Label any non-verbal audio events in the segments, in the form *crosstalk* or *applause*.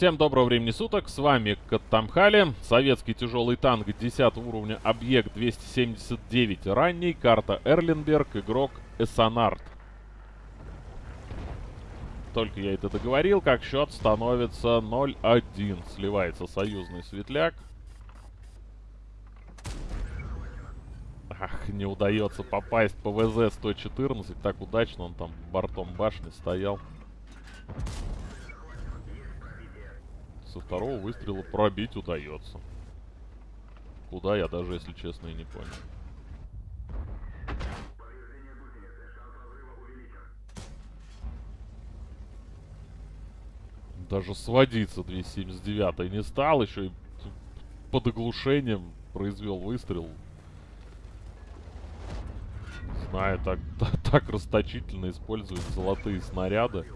Всем доброго времени суток, с вами Каттамхали, советский тяжелый танк 10 уровня, объект 279 ранний, карта Эрлинберг, игрок Эссонард. Только я это договорил, как счет становится 0-1, сливается союзный светляк. Ах, не удается попасть по ВЗ-114, так удачно он там бортом башни стоял. Со второго выстрела пробить удается. Куда я даже, если честно, и не понял. Даже сводиться 279 не стал, еще и под оглушением произвел выстрел. Не знаю, так, *laughs* так, так расточительно используют золотые снаряды.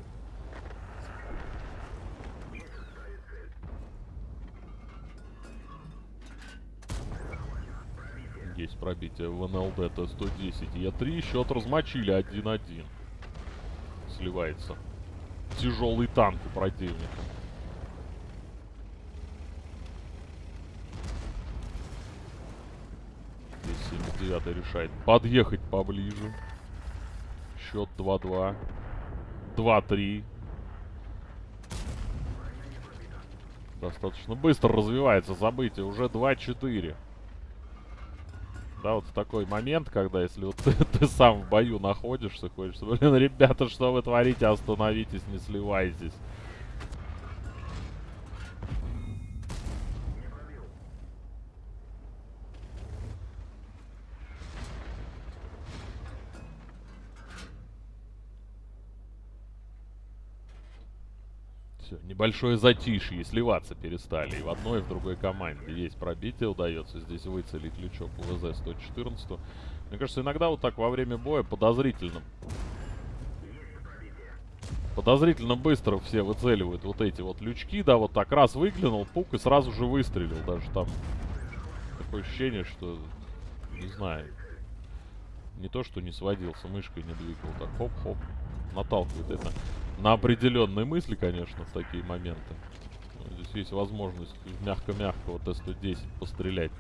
Есть пробитие в НЛД Т-110 Е3. Счет размочили 1-1. Сливается. Тяжелый танк у противника. Здесь 79 решает подъехать поближе. Счет 2-2. 2-3. Достаточно быстро развивается событие. Уже 2-4 да, вот в такой момент, когда если вот ты, *laughs* ты сам в бою находишься, хочется, блин, ребята, что вы творите, остановитесь, не сливайтесь. Все, небольшое затишье, сливаться перестали. И в одной, и в другой команде есть пробитие, удается здесь выцелить лючок УВЗ-114. Мне кажется, иногда вот так во время боя подозрительно... Подозрительно быстро все выцеливают вот эти вот лючки, да, вот так раз выглянул, пук, и сразу же выстрелил. Даже там такое ощущение, что, не знаю, не то, что не сводился, мышкой не двигал, так хоп-хоп, наталкивает это на определенные мысли, конечно, в такие моменты. Здесь есть возможность мягко-мягко вот Т-110 пострелять.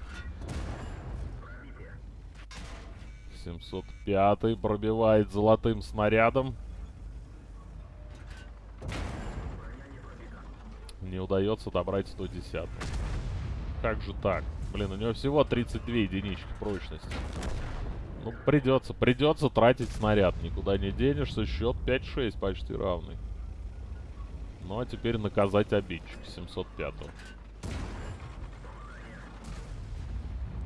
705 пробивает золотым снарядом. Не удается добрать 110. Как же так? Блин, у него всего 32 единички прочности. Ну, придется, придется тратить снаряд. Никуда не денешься. Счет 5-6 почти равный. Ну, а теперь наказать обидчик 705 -го.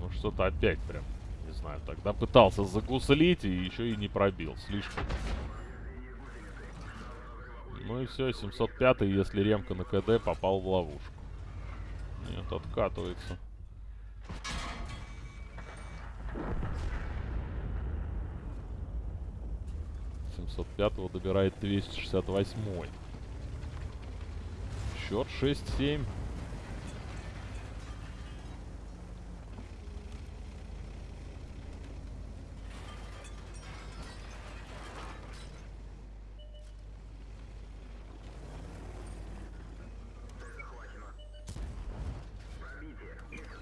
Ну, что-то опять прям, не знаю, тогда пытался загуслить и еще и не пробил. Слишком. Ну и все, 705 если ремка на КД, попал в ловушку. Нет, откатывается. 705 добирает 268 -й. Счет 6-7.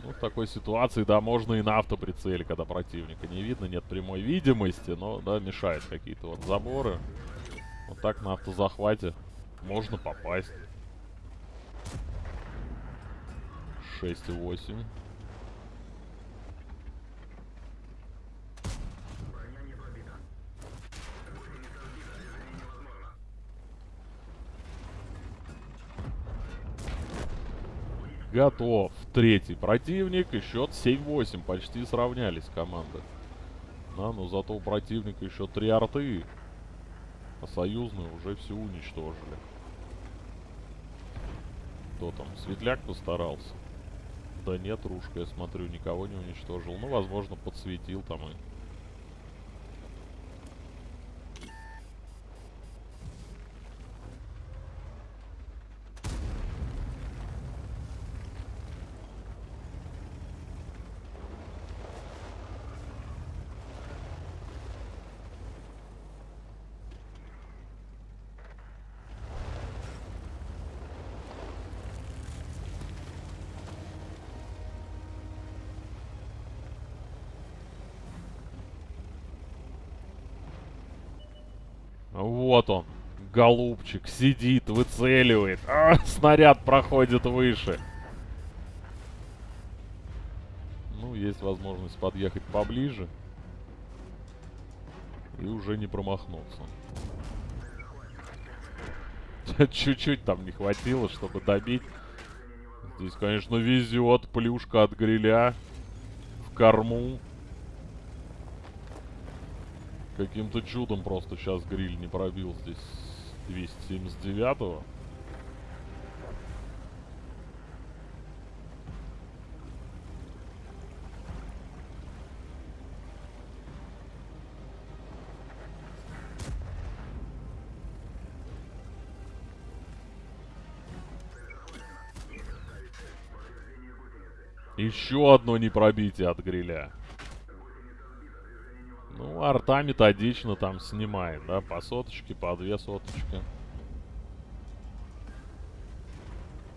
Ну, в такой ситуации, да, можно и на автоприцеле, когда противника не видно, нет прямой видимости, но, да, мешают какие-то вот заборы. Вот так на автозахвате можно попасть. 6,8. Готов. Третий противник. И счет 7-8. Почти сравнялись команды. Да, но зато у противника еще три арты. А союзные уже все уничтожили. Кто там? Светляк постарался. Да нет, Рушка, я смотрю, никого не уничтожил. Ну, возможно, подсветил там и Вот он, голубчик, сидит, выцеливает. А, снаряд проходит выше. Ну, есть возможность подъехать поближе. И уже не промахнуться. *laughs* Чуть-чуть там не хватило, чтобы добить. Здесь, конечно, везет. Плюшка от гриля. В корму. Каким-то чудом просто сейчас гриль не пробил здесь 279-го. Еще одно непробитие от гриля. Ну, арта методично там снимает, да, по соточке, по две соточки.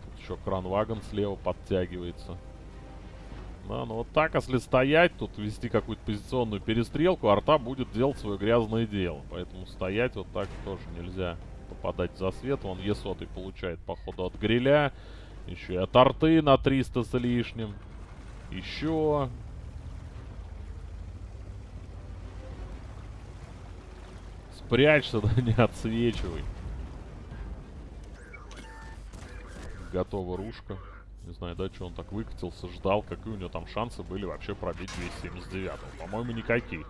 Тут еще кранвагон слева подтягивается. Да, ну вот так, если стоять, тут вести какую-то позиционную перестрелку, арта будет делать свое грязное дело. Поэтому стоять вот так тоже нельзя попадать за свет. Он Е100 получает, походу, от гриля. Еще и от арты на 300 с лишним. Еще. Спрячься, да *laughs* не отсвечивай. Готова ружка. Не знаю, да, что он так выкатился, ждал, какие у него там шансы были вообще пробить 279 По-моему, никаких.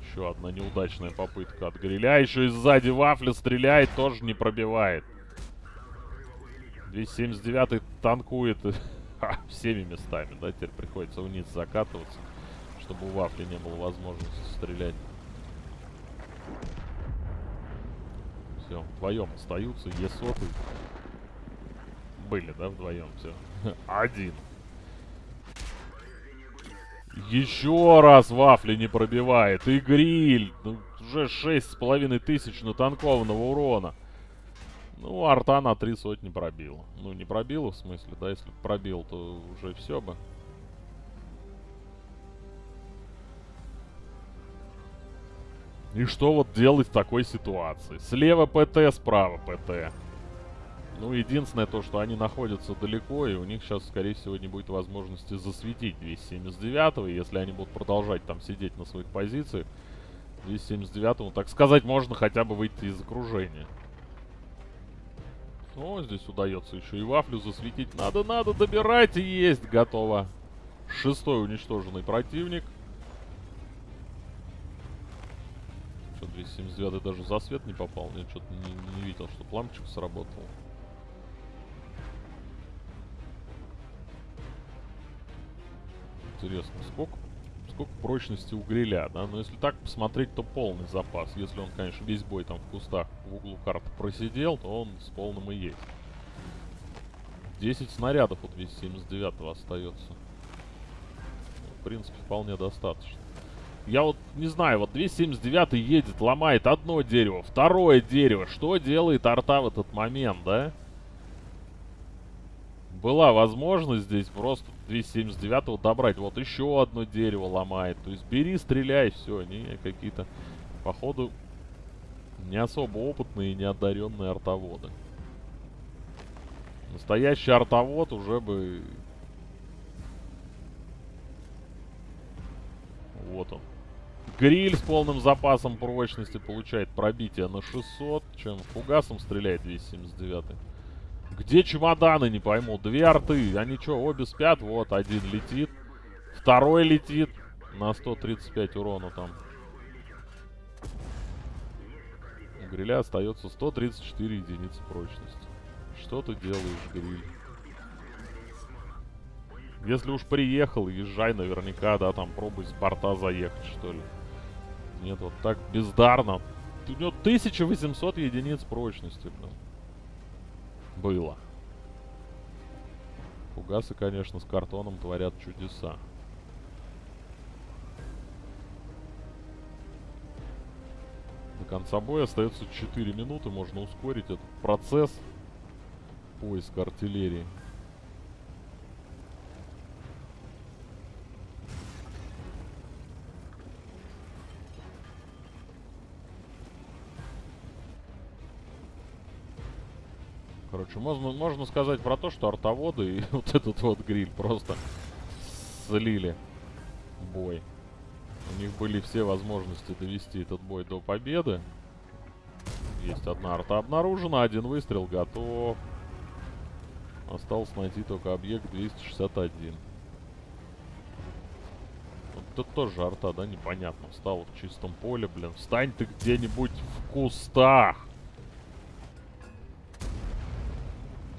Еще одна неудачная попытка от гриля. Еще и сзади вафля стреляет, тоже не пробивает. 279 танкует *laughs* всеми местами, да, теперь приходится вниз закатываться, чтобы у Вафли не было возможности стрелять. Все, вдвоем остаются, е соты. Были, да, вдвоем, все. *laughs* Один. Еще раз Вафли не пробивает. И гриль. Ну, уже шесть с половиной тысяч натанкованного урона. Ну, арта на три сотни пробил. Ну, не пробил, в смысле, да, если пробил, то уже все бы. И что вот делать в такой ситуации? Слева ПТ, справа ПТ. Ну, единственное то, что они находятся далеко, и у них сейчас, скорее всего, не будет возможности засветить 279-го. Если они будут продолжать там сидеть на своих позициях, 279-му, так сказать, можно хотя бы выйти из окружения. О, здесь удается еще и вафлю засветить. Надо, надо добирать. Есть, готово. Шестой уничтоженный противник. Что, 279 даже за свет не попал? Нет, что-то не, не видел, что лампочка сработал. Интересно, сколько сколько прочности у гриля, да? Но если так посмотреть, то полный запас. Если он, конечно, весь бой там в кустах в углу карты просидел, то он с полным и есть. 10 снарядов у 279 остается. В принципе, вполне достаточно. Я вот не знаю, вот 279 едет, ломает одно дерево, второе дерево. Что делает арта в этот момент, да? была возможность здесь просто 279 добрать. Вот еще одно дерево ломает. То есть бери, стреляй, все. Они какие-то, походу, не особо опытные и неодаренные артоводы. Настоящий артовод уже бы... Вот он. Гриль с полным запасом прочности получает пробитие на 600, чем фугасом стреляет 279. Где чемоданы, не пойму. Две арты. Они что, обе спят? Вот, один летит. Второй летит. На 135 урона там. У гриля остается 134 единицы прочности. Что ты делаешь, гриль? Если уж приехал, езжай наверняка, да, там пробуй с борта заехать, что ли. Нет, вот так бездарно. У него 1800 единиц прочности, блин было. Фугасы, конечно, с картоном творят чудеса. До конца боя остается 4 минуты. Можно ускорить этот процесс поиска артиллерии. Короче, можно, можно сказать про то, что артоводы и *laughs* вот этот вот гриль просто слили бой. У них были все возможности довести этот бой до победы. Есть одна арта обнаружена, один выстрел готов. Осталось найти только объект 261. Вот тут тоже арта, да, непонятно. Встал в чистом поле, блин. Встань ты где-нибудь в кустах.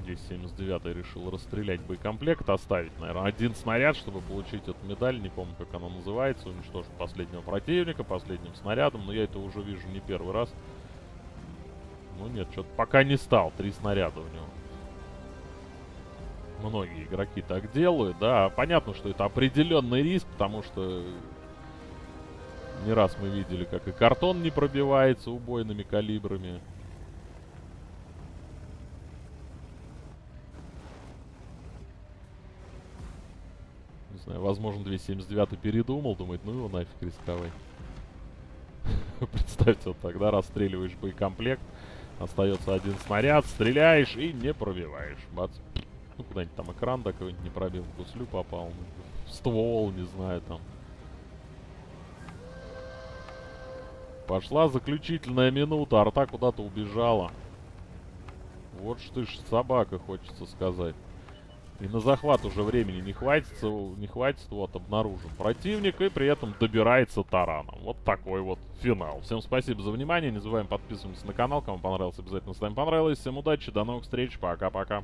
Здесь 79 решил расстрелять боекомплект, оставить, наверное, один снаряд, чтобы получить эту медаль. Не помню, как она называется. Уничтожить последнего противника последним снарядом. Но я это уже вижу не первый раз. Ну нет, что-то пока не стал. Три снаряда у него. Многие игроки так делают, да. Понятно, что это определенный риск, потому что не раз мы видели, как и картон не пробивается убойными калибрами. Знаю, возможно, 279 передумал, думает, ну его нафиг рисковать. *laughs* Представьте, вот тогда расстреливаешь боекомплект, остается один снаряд, стреляешь и не пробиваешь. Бац. Ну, куда-нибудь там экран да какой-нибудь не пробил, в гуслю попал. В ствол, не знаю, там. Пошла заключительная минута, арта куда-то убежала. Вот что ж собака, хочется сказать. И на захват уже времени не хватит, не хватит, вот, обнаружим противника и при этом добирается тараном. Вот такой вот финал. Всем спасибо за внимание, не забываем подписываться на канал, кому понравилось, обязательно ставим понравилось. Всем удачи, до новых встреч, пока-пока.